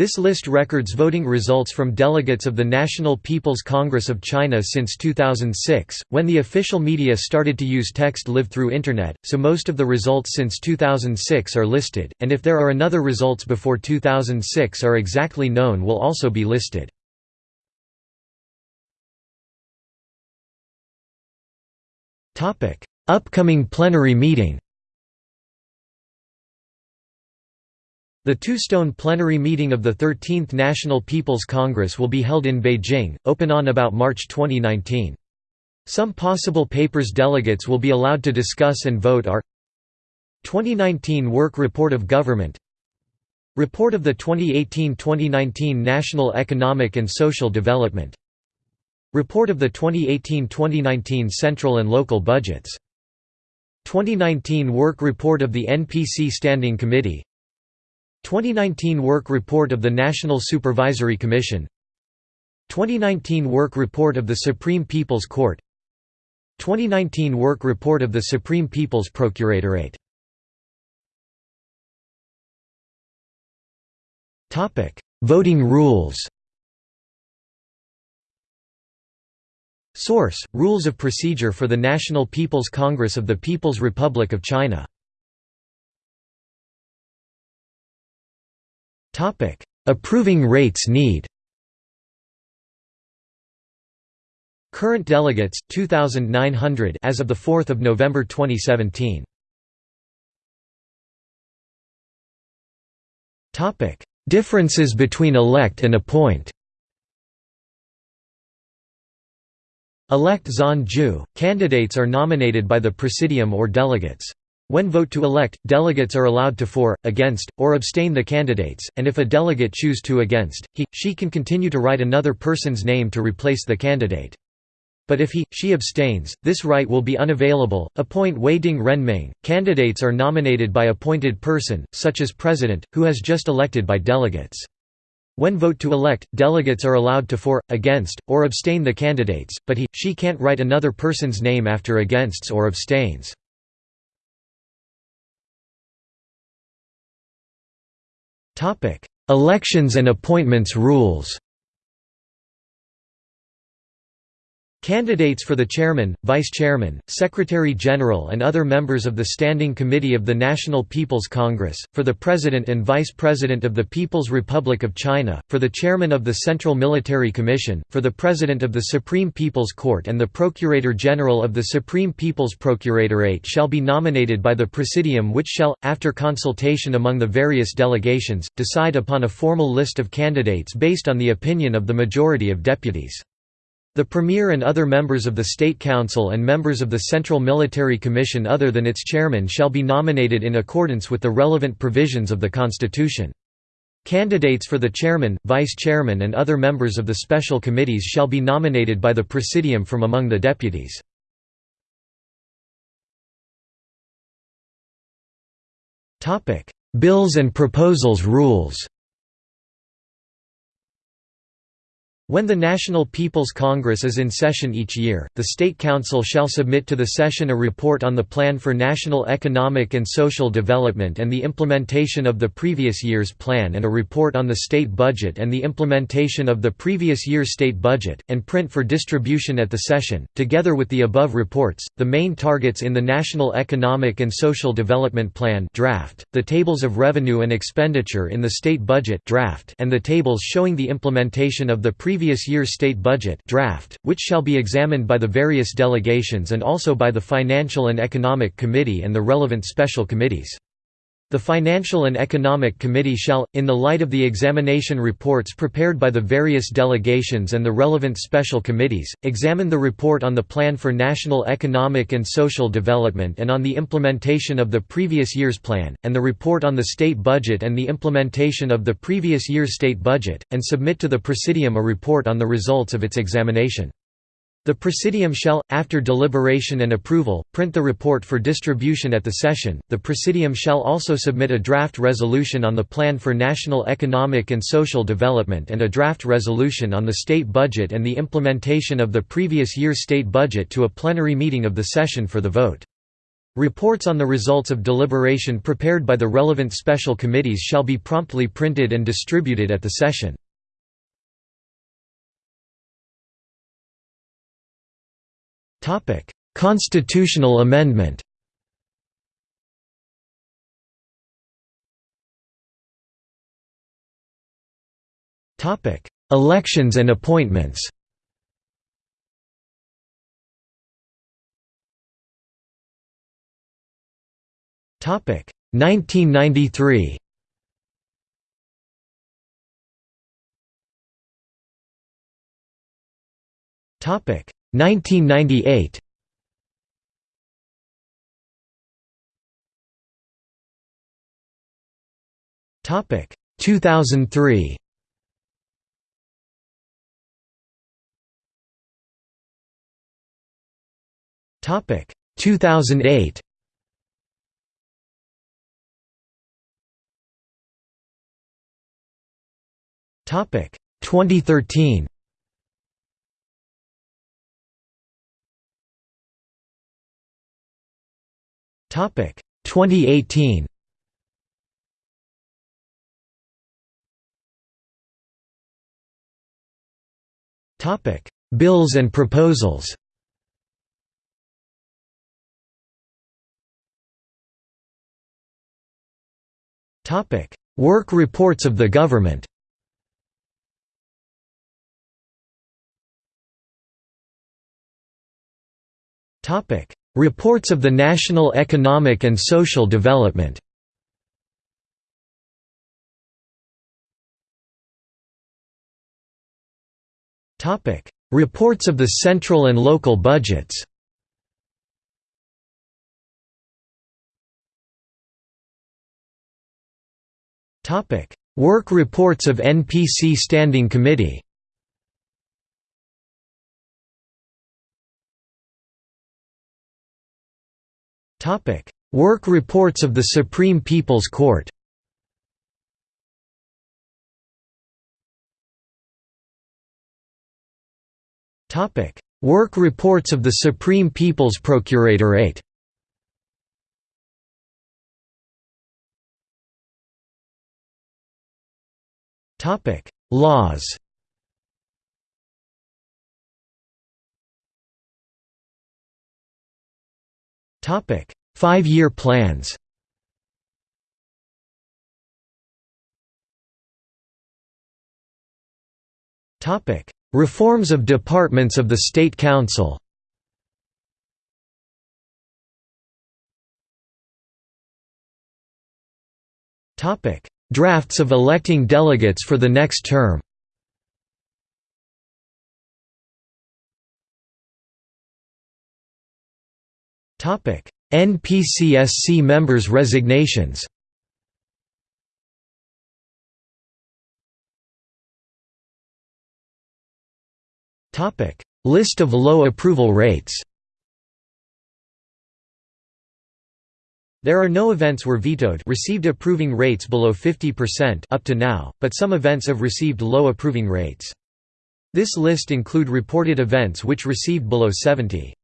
This list records voting results from delegates of the National People's Congress of China since 2006, when the official media started to use text live through Internet, so most of the results since 2006 are listed, and if there are another results before 2006 are exactly known will also be listed. Upcoming plenary meeting The two-stone plenary meeting of the 13th National People's Congress will be held in Beijing, open on about March 2019. Some possible papers delegates will be allowed to discuss and vote are 2019 Work Report of Government Report of the 2018–2019 National Economic and Social Development Report of the 2018–2019 Central and Local Budgets 2019 Work Report of the NPC Standing Committee 2019 Work Report of the National Supervisory Commission. 2019 Work Report of the Supreme People's Court. 2019 Work Report of the Supreme People's Procuratorate. Voting rules. Source: Rules of Procedure for the National People's Congress of the People's Republic of China Topic: Approving rates need. Current delegates 2900 as of the 4th of November 2017. Topic: Differences between elect and appoint. Elect Zan Ju, candidates are nominated by the Presidium or delegates. When vote to elect, delegates are allowed to for, against, or abstain the candidates, and if a delegate choose to against, he, she can continue to write another person's name to replace the candidate. But if he, she abstains, this right will be unavailable. Appoint Wei Ding Renming. Candidates are nominated by appointed person, such as president, who has just elected by delegates. When vote to elect, delegates are allowed to for, against, or abstain the candidates, but he, she can't write another person's name after againsts or abstains. Elections and appointments rules Candidates for the Chairman, Vice-Chairman, Secretary-General and other members of the Standing Committee of the National People's Congress, for the President and Vice-President of the People's Republic of China, for the Chairman of the Central Military Commission, for the President of the Supreme People's Court and the Procurator General of the Supreme People's Procuratorate shall be nominated by the Presidium which shall, after consultation among the various delegations, decide upon a formal list of candidates based on the opinion of the majority of deputies. The Premier and other members of the State Council and members of the Central Military Commission other than its chairman shall be nominated in accordance with the relevant provisions of the Constitution. Candidates for the chairman, vice-chairman and other members of the special committees shall be nominated by the Presidium from among the deputies. Bills and proposals rules When the National People's Congress is in session each year, the State Council shall submit to the session a report on the Plan for National Economic and Social Development and the implementation of the previous year's plan and a report on the state budget and the implementation of the previous year's state budget, and print for distribution at the session. Together with the above reports, the main targets in the National Economic and Social Development Plan draft, the tables of revenue and expenditure in the state budget draft, and the tables showing the implementation of the previous previous year's state budget draft, which shall be examined by the various delegations and also by the Financial and Economic Committee and the relevant special committees. The Financial and Economic Committee shall, in the light of the examination reports prepared by the various delegations and the relevant special committees, examine the report on the Plan for National Economic and Social Development and on the implementation of the previous year's plan, and the report on the state budget and the implementation of the previous year's state budget, and submit to the Presidium a report on the results of its examination. The Presidium shall, after deliberation and approval, print the report for distribution at the session. The Presidium shall also submit a draft resolution on the Plan for National Economic and Social Development and a draft resolution on the state budget and the implementation of the previous year's state budget to a plenary meeting of the session for the vote. Reports on the results of deliberation prepared by the relevant special committees shall be promptly printed and distributed at the session. Constitutional amendment. Topic: Elections and appointments. Topic. 1993 Topic 1998 Topic 2003 Topic 2008 Topic 2013 2018 Topic. Bills and proposals. Topic. Work reports of the government. Topic: Reports of the National Economic and Social Development. Reports of the central and local budgets. Work reports of NPC Standing Committee. Topic: Work reports of the Supreme People's Court. Topic: Work reports of the Supreme People's Procuratorate. Topic: Laws. Five-year plans. Reforms of departments of the State Council. Drafts of electing delegates for the next term. NPCSC members' resignations. Topic: List of low approval rates. There are no events were vetoed received approving rates below 50% up to now, but some events have received low approving rates. This list include reported events which received below 70.